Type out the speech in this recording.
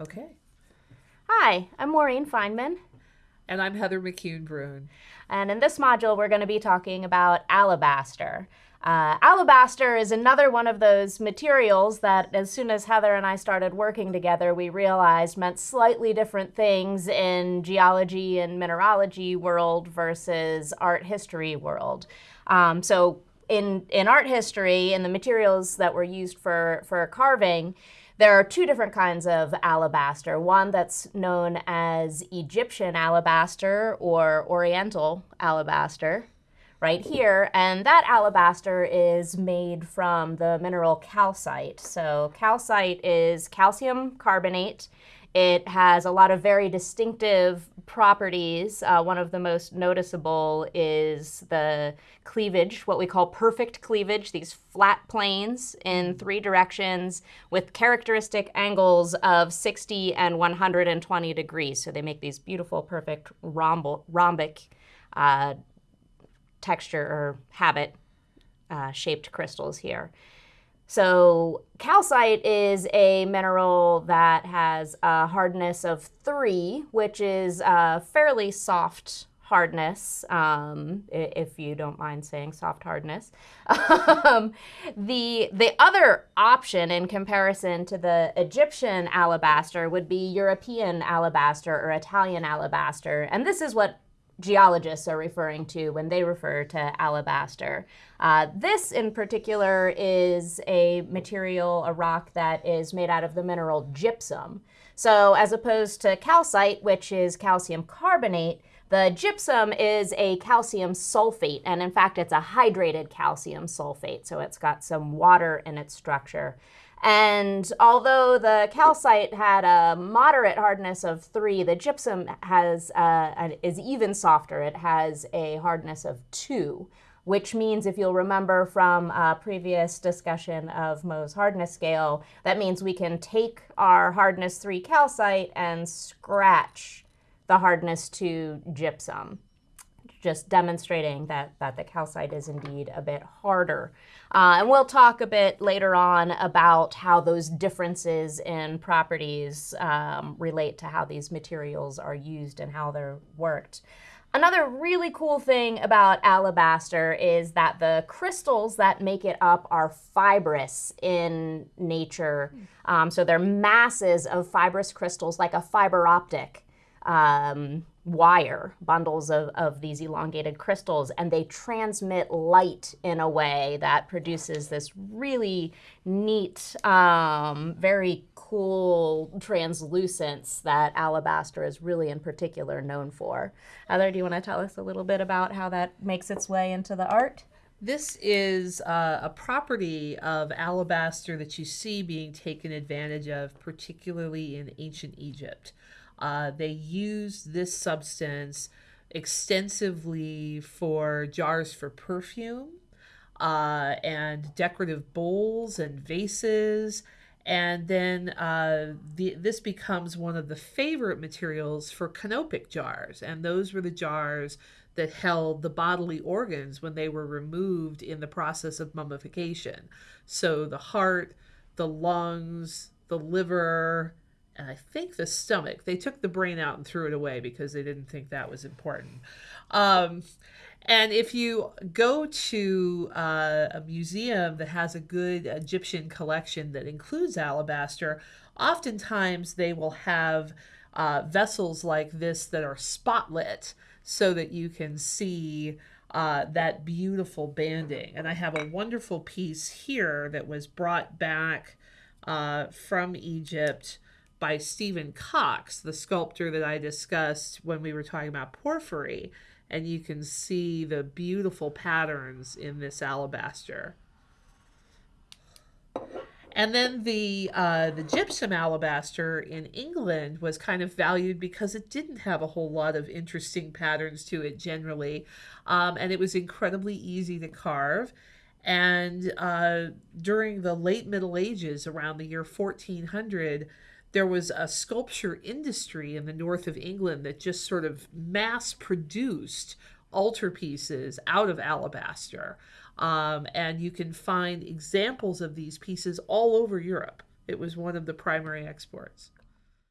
Okay. Hi, I'm Maureen Feineman. And I'm Heather McCune Bruhn. And in this module, we're going to be talking about alabaster. Uh, alabaster is another one of those materials that, as soon as Heather and I started working together, we realized meant slightly different things in geology and mineralogy world versus art history world. Um, so, in in art history, in the materials that were used for for carving, there are two different kinds of alabaster. One that's known as Egyptian alabaster or Oriental alabaster, right here. And that alabaster is made from the mineral calcite. So calcite is calcium carbonate. It has a lot of very distinctive properties. Uh, one of the most noticeable is the cleavage, what we call perfect cleavage, these flat planes in three directions with characteristic angles of 60 and 120 degrees. So they make these beautiful, perfect rhombic uh, texture or habit uh, shaped crystals here. So calcite is a mineral that has a hardness of three, which is a fairly soft hardness, um, if you don't mind saying soft hardness. um, the, the other option in comparison to the Egyptian alabaster would be European alabaster or Italian alabaster. And this is what geologists are referring to when they refer to alabaster. Uh, this in particular is a material, a rock that is made out of the mineral gypsum. So as opposed to calcite, which is calcium carbonate, the gypsum is a calcium sulfate, and in fact, it's a hydrated calcium sulfate, so it's got some water in its structure. And although the calcite had a moderate hardness of three, the gypsum has uh, is even softer. It has a hardness of two, which means if you'll remember from a previous discussion of Mohs hardness scale, that means we can take our hardness three calcite and scratch the hardness two gypsum just demonstrating that, that the calcite is indeed a bit harder. Uh, and we'll talk a bit later on about how those differences in properties um, relate to how these materials are used and how they're worked. Another really cool thing about alabaster is that the crystals that make it up are fibrous in nature. Um, so they're masses of fibrous crystals like a fiber optic um, wire, bundles of, of these elongated crystals, and they transmit light in a way that produces this really neat, um, very cool translucence that alabaster is really in particular known for. Heather, do you want to tell us a little bit about how that makes its way into the art? This is uh, a property of alabaster that you see being taken advantage of, particularly in ancient Egypt. Uh, they use this substance extensively for jars for perfume uh, and decorative bowls and vases. And then uh, the, this becomes one of the favorite materials for canopic jars. And those were the jars that held the bodily organs when they were removed in the process of mummification. So the heart, the lungs, the liver, I think the stomach. They took the brain out and threw it away because they didn't think that was important. Um, and if you go to uh, a museum that has a good Egyptian collection that includes alabaster, oftentimes they will have uh, vessels like this that are spotlit so that you can see uh, that beautiful banding. And I have a wonderful piece here that was brought back uh, from Egypt by Stephen Cox, the sculptor that I discussed when we were talking about porphyry. And you can see the beautiful patterns in this alabaster. And then the uh, the gypsum alabaster in England was kind of valued because it didn't have a whole lot of interesting patterns to it generally, um, and it was incredibly easy to carve. And uh, during the late Middle Ages, around the year 1400, there was a sculpture industry in the north of England that just sort of mass produced altarpieces out of alabaster. Um, and you can find examples of these pieces all over Europe. It was one of the primary exports.